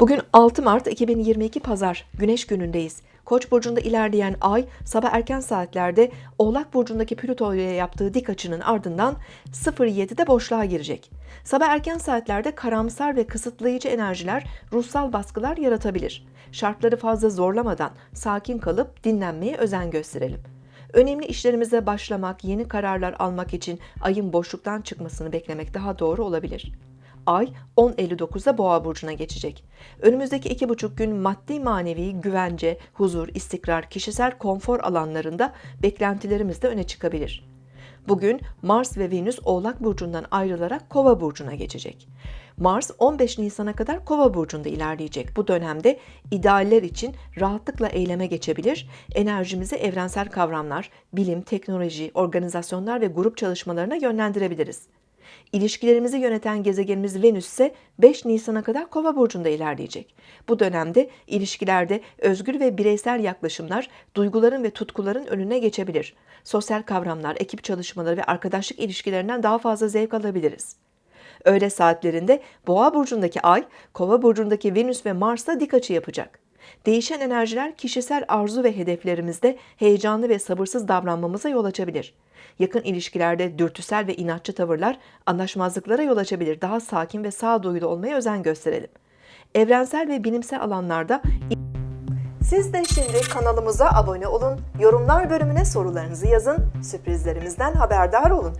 Bugün 6 Mart 2022 Pazar, Güneş günündeyiz. Koç burcunda ilerleyen ay sabah erken saatlerde Oğlak burcundaki Plüto'ya yaptığı dik açının ardından 07'de boşluğa girecek. Sabah erken saatlerde karamsar ve kısıtlayıcı enerjiler ruhsal baskılar yaratabilir. Şartları fazla zorlamadan sakin kalıp dinlenmeye özen gösterelim. Önemli işlerimize başlamak, yeni kararlar almak için ayın boşluktan çıkmasını beklemek daha doğru olabilir. Ay 10.59'da Boğa burcuna geçecek. Önümüzdeki iki buçuk gün maddi manevi güvence, huzur, istikrar, kişisel konfor alanlarında beklentilerimiz de öne çıkabilir. Bugün Mars ve Venüs Oğlak burcundan ayrılarak Kova burcuna geçecek. Mars 15 Nisan'a kadar Kova burcunda ilerleyecek. Bu dönemde idealler için rahatlıkla eyleme geçebilir. Enerjimizi evrensel kavramlar, bilim, teknoloji, organizasyonlar ve grup çalışmalarına yönlendirebiliriz. İlişkilerimizi yöneten gezegenimiz Venüs ise 5 Nisan'a kadar Kova burcunda ilerleyecek. Bu dönemde ilişkilerde özgür ve bireysel yaklaşımlar duyguların ve tutkuların önüne geçebilir. Sosyal kavramlar, ekip çalışmaları ve arkadaşlık ilişkilerinden daha fazla zevk alabiliriz. Öğle saatlerinde Boğa burcundaki Ay, Kova burcundaki Venüs ve Mars'la dik açı yapacak. Değişen enerjiler kişisel arzu ve hedeflerimizde heyecanlı ve sabırsız davranmamıza yol açabilir. Yakın ilişkilerde dürtüsel ve inatçı tavırlar anlaşmazlıklara yol açabilir. Daha sakin ve sağduyulu olmaya özen gösterelim. Evrensel ve bilimsel alanlarda siz de şimdi kanalımıza abone olun, yorumlar bölümüne sorularınızı yazın, sürprizlerimizden haberdar olun.